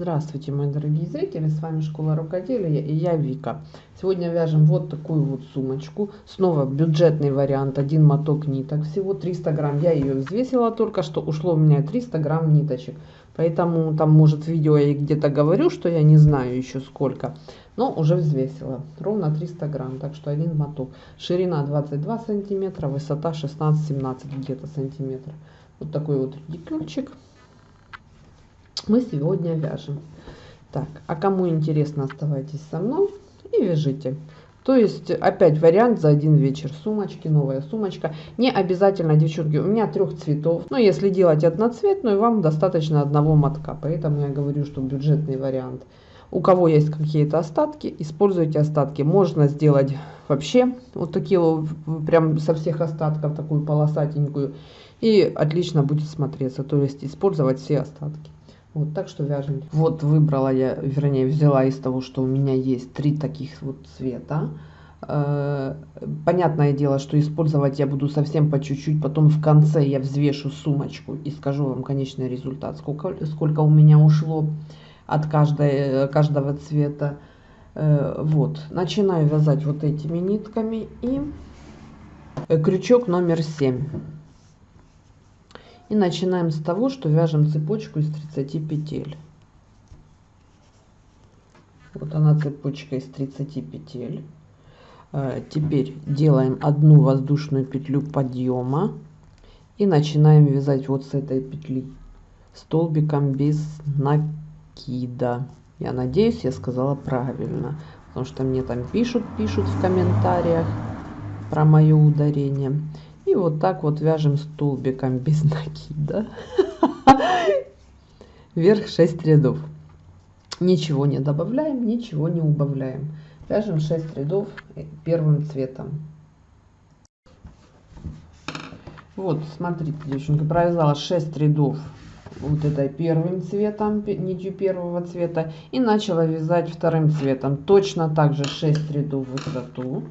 Здравствуйте, мои дорогие зрители, с вами Школа Рукоделия и я Вика. Сегодня вяжем вот такую вот сумочку, снова бюджетный вариант, один моток ниток, всего 300 грамм. Я ее взвесила только что, ушло у меня 300 грамм ниточек, поэтому там может в видео я где-то говорю, что я не знаю еще сколько, но уже взвесила, ровно 300 грамм, так что один моток. Ширина 22 сантиметра, высота 16-17 где-то сантиметров. Вот такой вот редикюльчик мы сегодня вяжем. Так, а кому интересно, оставайтесь со мной и вяжите. То есть опять вариант за один вечер сумочки, новая сумочка. Не обязательно, девчонки, у меня трех цветов. Но если делать одноцветную, вам достаточно одного мотка. Поэтому я говорю, что бюджетный вариант. У кого есть какие-то остатки, используйте остатки. Можно сделать вообще вот такие вот, прям со всех остатков, такую полосатенькую. И отлично будет смотреться. То есть использовать все остатки. Вот так что вяжем. Вот выбрала я, вернее взяла из того, что у меня есть три таких вот цвета. Э, понятное дело, что использовать я буду совсем по чуть-чуть, потом в конце я взвешу сумочку и скажу вам конечный результат, сколько, сколько у меня ушло от каждой, каждого цвета. Э, вот, начинаю вязать вот этими нитками и крючок номер 7. И начинаем с того, что вяжем цепочку из 30 петель. Вот она цепочка из 30 петель. Э, теперь делаем одну воздушную петлю подъема и начинаем вязать вот с этой петли столбиком без накида. Я надеюсь, я сказала правильно, потому что мне там пишут, пишут в комментариях про мое ударение. И вот так вот вяжем столбиком без накида. Вверх 6 рядов. Ничего не добавляем, ничего не убавляем. Вяжем 6 рядов первым цветом. Вот, смотрите, девчонки, провязала 6 рядов вот этой первым цветом, нитью первого цвета. И начала вязать вторым цветом. Точно так же 6 рядов в высоту.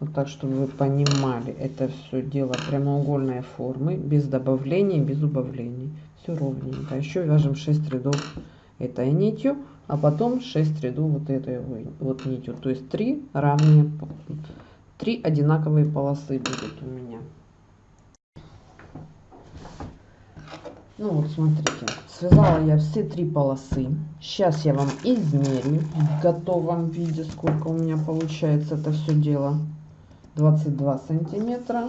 Вот так, чтобы вы понимали, это все дело прямоугольной формы, без добавлений, без убавлений. Все ровненько. Еще вяжем 6 рядов этой нитью, а потом 6 рядов вот этой вот нитью. То есть 3 равные, 3 одинаковые полосы будет у меня. Ну вот, смотрите, связала я все три полосы. Сейчас я вам измерю в готовом виде, сколько у меня получается это все дело. 22 сантиметра.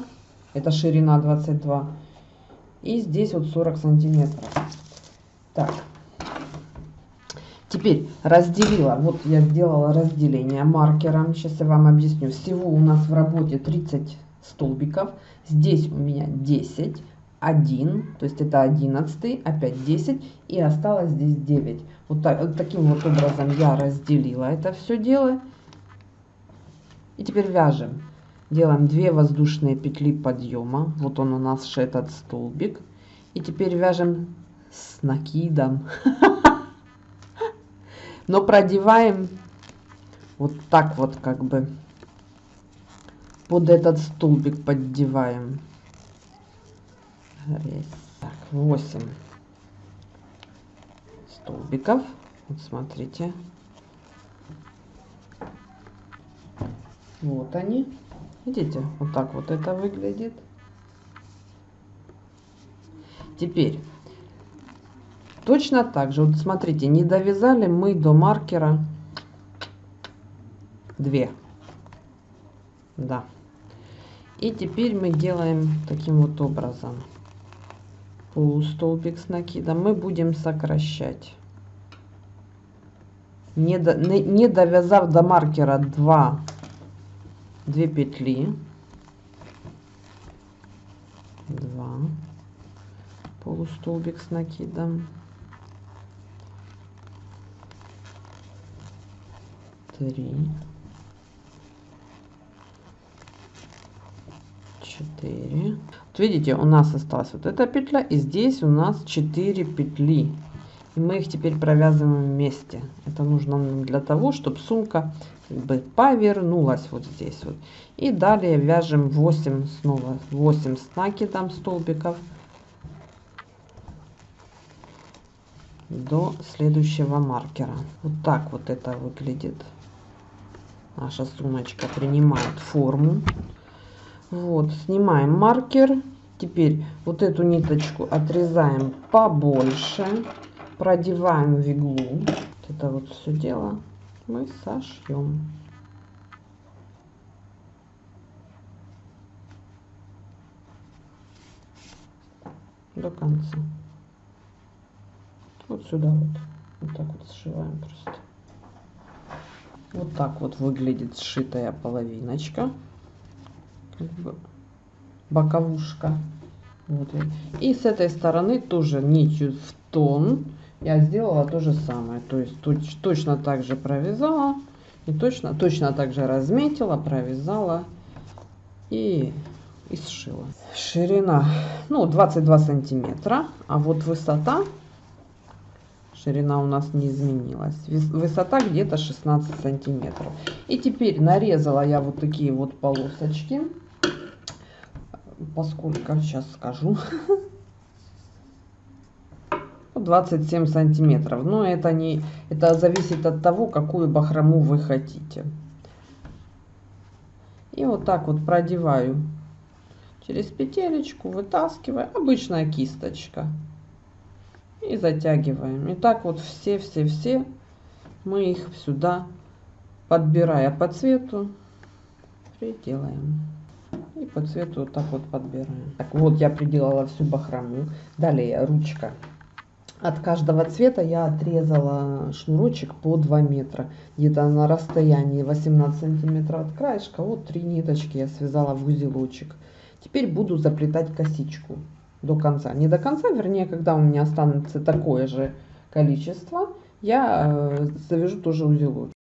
Это ширина 22. И здесь вот 40 сантиметров. Так. Теперь разделила. Вот я сделала разделение маркером. Сейчас я вам объясню. Всего у нас в работе 30 столбиков. Здесь у меня 10. 1, то есть это 11, опять 10 и осталось здесь 9. Вот, так, вот таким вот образом я разделила это все дело. И теперь вяжем делаем 2 воздушные петли подъема. Вот он у нас этот столбик. И теперь вяжем с накидом. Но продеваем вот так вот как бы. Под этот столбик поддеваем. Так, 8 столбиков. Вот смотрите. Вот они Видите, вот так вот это выглядит. Теперь, точно так же, вот смотрите, не довязали мы до маркера 2. Да. И теперь мы делаем таким вот образом. Полустолбик с накидом мы будем сокращать. Не, до, не, не довязав до маркера 2 2 петли. 2 полустолбик с накидом. 3 4 вот видите у нас осталась вот эта петля и здесь у нас 4 петли мы их теперь провязываем вместе это нужно для того чтобы сумка как бы повернулась вот здесь вот и далее вяжем 8 снова 8 с накидом столбиков до следующего маркера. Вот так вот это выглядит. Наша сумочка принимает форму. Вот, снимаем маркер. Теперь вот эту ниточку отрезаем побольше. Продеваем в иглу. Вот это вот все дело мы сошьем. до конца. Вот сюда вот. Вот так вот сшиваем просто. Вот так вот выглядит сшитая половиночка. Как бы боковушка. Вот. И с этой стороны тоже нитью в тон я сделала то же самое. То есть точ, точно так же провязала. И точно, точно так же разметила, провязала и, и сшила. Ширина, ну, 22 сантиметра. А вот высота, ширина у нас не изменилась. Высота где-то 16 сантиметров. И теперь нарезала я вот такие вот полосочки. Поскольку, сейчас скажу. 27 сантиметров. Но это не, это зависит от того, какую бахрому вы хотите. И вот так вот продеваю через петелечку, вытаскиваю. Обычная кисточка. И затягиваем. И так вот все-все-все мы их сюда, подбирая по цвету, приделаем. И по цвету вот так вот подбираем. Так вот я приделала всю бахрому. Далее ручка. От каждого цвета я отрезала шнурочек по 2 метра. Где-то на расстоянии 18 сантиметров от краешка. Вот три ниточки я связала в узелочек. Теперь буду заплетать косичку до конца. Не до конца, вернее, когда у меня останется такое же количество, я э, завяжу тоже узелочек.